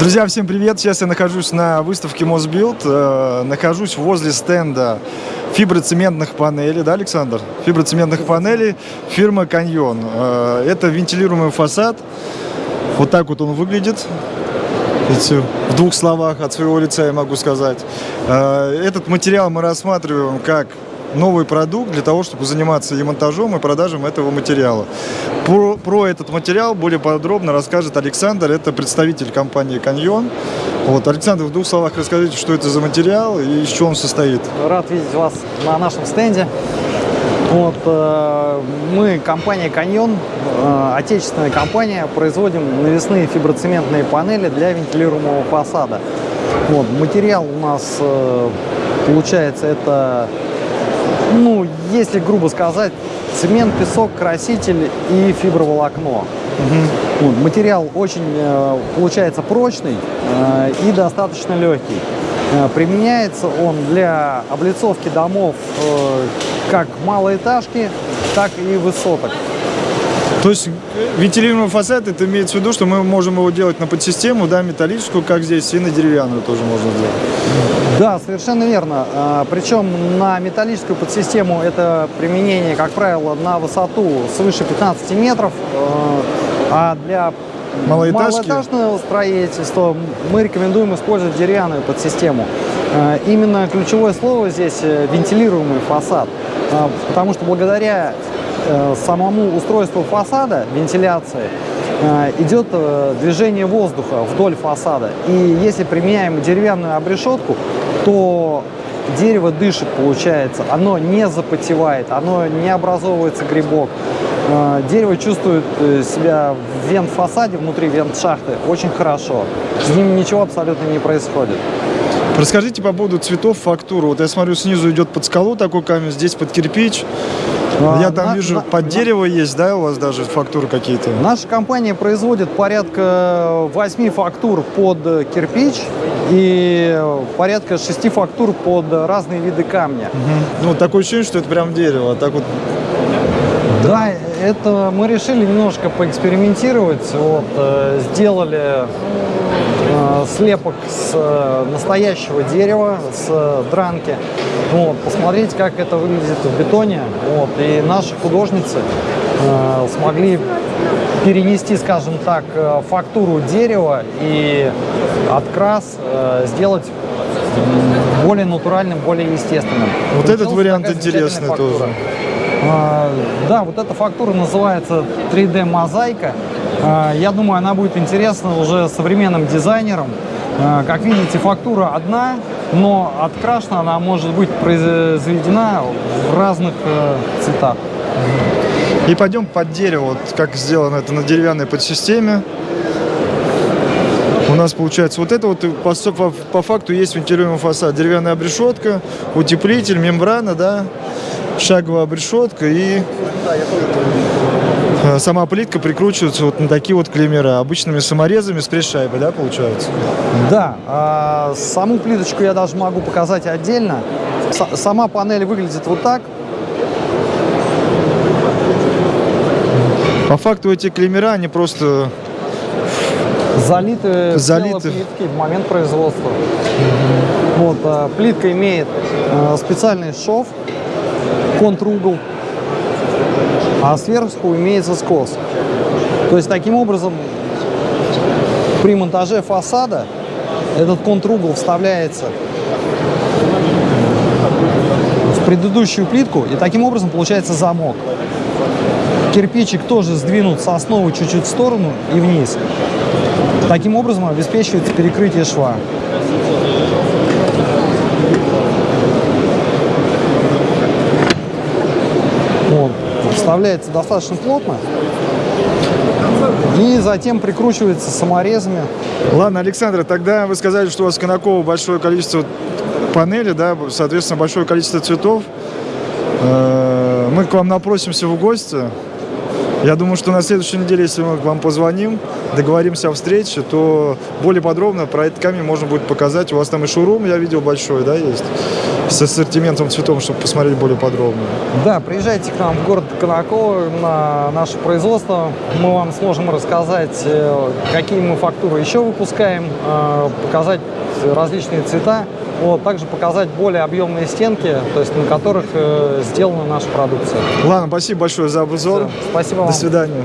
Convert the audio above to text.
Друзья, всем привет! Сейчас я нахожусь на выставке Мосбилд. Э, нахожусь возле стенда фиброцементных панелей, да, Александр? Фиброцементных панелей фирмы Каньон. Э, это вентилируемый фасад. Вот так вот он выглядит. В двух словах от своего лица я могу сказать. Э, этот материал мы рассматриваем как новый продукт для того, чтобы заниматься и монтажом, и продажем этого материала. Про, про этот материал более подробно расскажет Александр, это представитель компании «Каньон». Вот, Александр, в двух словах расскажите, что это за материал и из чего он состоит. Рад видеть вас на нашем стенде. Вот, э, мы, компания «Каньон», э, отечественная компания, производим навесные фиброцементные панели для вентилируемого фасада. Вот, материал у нас, э, получается, это ну, если грубо сказать, цемент, песок, краситель и фиброволокно. Угу. Вот, материал очень э, получается прочный э, и достаточно легкий. Э, применяется он для облицовки домов как малоэтажки, так и высоток. То есть вентилируемый фасад, это имеется в виду, что мы можем его делать на подсистему, да, металлическую, как здесь, и на деревянную тоже можно сделать. Да, совершенно верно. А, Причем на металлическую подсистему это применение, как правило, на высоту свыше 15 метров, а, а для малоэтажного строительства мы рекомендуем использовать деревянную подсистему. А, именно ключевое слово здесь э, вентилируемый фасад, потому что благодаря самому устройству фасада, вентиляции, э, идет э, движение воздуха вдоль фасада. И если применяем деревянную обрешетку, то дерево дышит, получается, оно не запотевает, оно не образовывается грибок. Дерево чувствует себя в вент-фасаде, внутри вент-шахты очень хорошо. С ним ничего абсолютно не происходит. Расскажите по поводу цветов, фактуры. Вот я смотрю, снизу идет под скалу такой камень, здесь под кирпич. А, Я там на, вижу, на, под на, дерево есть, да, у вас даже фактуры какие-то? Наша компания производит порядка 8 фактур под кирпич и порядка 6 фактур под разные виды камня. Угу. Ну, такое ощущение, что это прям дерево, а так вот... Да, это мы решили немножко поэкспериментировать, вот, э, сделали слепок с э, настоящего дерева, с э, дранки. Вот, посмотреть, как это выглядит в бетоне. Вот, и наши художницы э, смогли перенести, скажем так, фактуру дерева и открас э, сделать более натуральным, более естественным. Вот Получилась этот вариант интересный фактура. тоже. А, да, вот эта фактура называется 3D-мозаика. А, я думаю, она будет интересна уже современным дизайнерам. А, как видите, фактура одна, но открашена она может быть произведена в разных э, цветах. И пойдем под дерево, вот как сделано это на деревянной подсистеме. У нас получается вот это вот по, по, по факту есть вентилируемый фасад. Деревянная обрешетка, утеплитель, мембрана, да, шаговая обрешетка и сама плитка прикручивается вот на такие вот клеймера, обычными саморезами с пресс-шайбой, да, получается? Да, а саму плиточку я даже могу показать отдельно. С сама панель выглядит вот так. По факту эти клеймера, они просто залиты, залиты. плитки в момент производства. Вот, а, плитка имеет а, специальный шов, контругол, а сверху имеется скос. То есть таким образом при монтаже фасада этот контругол вставляется в предыдущую плитку и таким образом получается замок. Кирпичик тоже сдвинут с основы чуть-чуть в сторону и вниз. Таким образом обеспечивается перекрытие шва. Вот. Вставляется достаточно плотно и затем прикручивается саморезами. Ладно, Александр, тогда вы сказали, что у вас в Конаково большое количество панелей, да, соответственно, большое количество цветов. Э, мы к вам напросимся в гости. Я думаю, что на следующей неделе, если мы к вам позвоним, договоримся о встрече, то более подробно про этот камень можно будет показать. У вас там и шурум, я видел, большой, да, есть? С ассортиментом цветов, чтобы посмотреть более подробно. Да, приезжайте к нам в город Конаково на наше производство. Мы вам сможем рассказать, э, какие мы фактуры еще выпускаем, э, показать различные цвета, вот, также показать более объемные стенки, то есть на которых э, сделана наша продукция. Ладно, спасибо большое за обзор. Спасибо вам. До свидания.